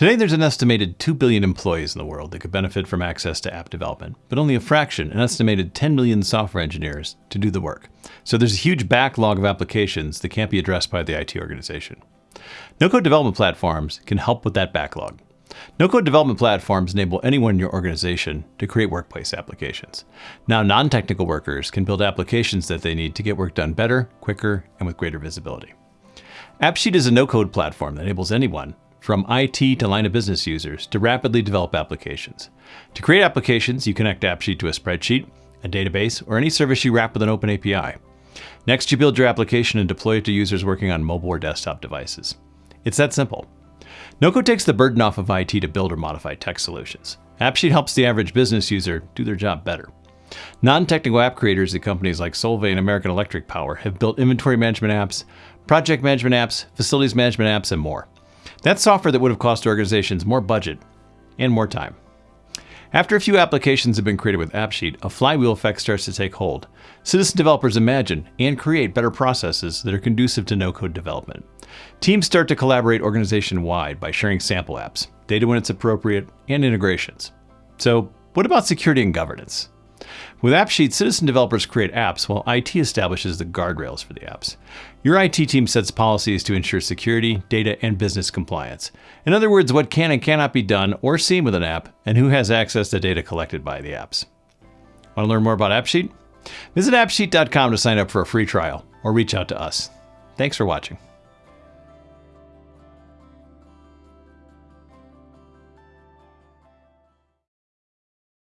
Today, there's an estimated 2 billion employees in the world that could benefit from access to app development, but only a fraction, an estimated 10 million software engineers, to do the work. So there's a huge backlog of applications that can't be addressed by the IT organization. No-code development platforms can help with that backlog. No-code development platforms enable anyone in your organization to create workplace applications. Now non-technical workers can build applications that they need to get work done better, quicker, and with greater visibility. AppSheet is a no-code platform that enables anyone, from IT to line of business users to rapidly develop applications. To create applications, you connect AppSheet to a spreadsheet, a database, or any service you wrap with an open API. Next, you build your application and deploy it to users working on mobile or desktop devices. It's that simple. NoCode takes the burden off of IT to build or modify tech solutions. AppSheet helps the average business user do their job better. Non-technical app creators at companies like Solvay and American Electric Power have built inventory management apps, project management apps, facilities management apps, and more. That's software that would have cost organizations more budget and more time. After a few applications have been created with AppSheet, a flywheel effect starts to take hold. Citizen developers imagine and create better processes that are conducive to no-code development. Teams start to collaborate organization-wide by sharing sample apps, data when it's appropriate, and integrations. So what about security and governance? With AppSheet, citizen developers create apps while IT establishes the guardrails for the apps. Your IT team sets policies to ensure security, data, and business compliance. In other words, what can and cannot be done or seen with an app, and who has access to data collected by the apps. Want to learn more about AppSheet? Visit appsheet.com to sign up for a free trial or reach out to us. Thanks for watching.